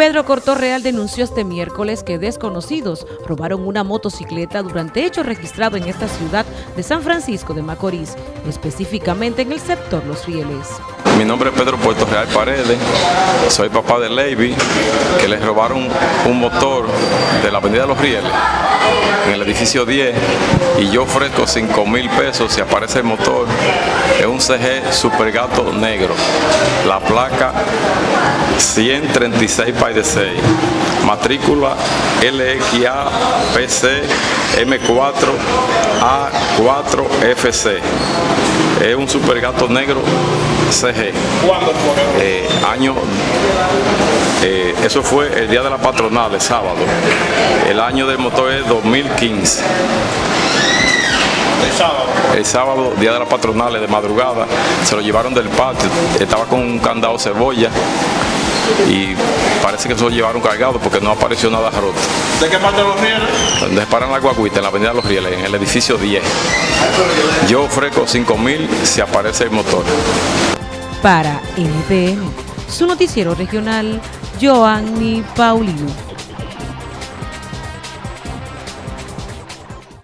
Pedro Cortorreal denunció este miércoles que desconocidos robaron una motocicleta durante hechos registrados en esta ciudad de San Francisco de Macorís, específicamente en el sector Los Rieles. Mi nombre es Pedro Puerto Real Paredes, soy papá de Levy, que les robaron un motor de la avenida Los Rieles, en el edificio 10, y yo ofrezco 5 mil pesos si aparece el motor. Es un CG Super Gato negro, la placa 136 Pay de 6, matrícula LXA PC M4 A4 FC. Es un super gato negro CG. ¿Cuándo? Eh, año, eh, eso fue el día de la patronal, el sábado. El año del motor es 2015. El sábado. El sábado, día de la patronal, de madrugada, se lo llevaron del patio. Estaba con un candado cebolla y parece que se lo llevaron cargado porque no apareció nada roto. ¿De qué parte de los rieles? Donde paran la guaguita, en la avenida Los Rieles, en el edificio 10. Yo ofrezco 5 mil si aparece el motor. Para NTN, su noticiero regional, Joanny Paulino.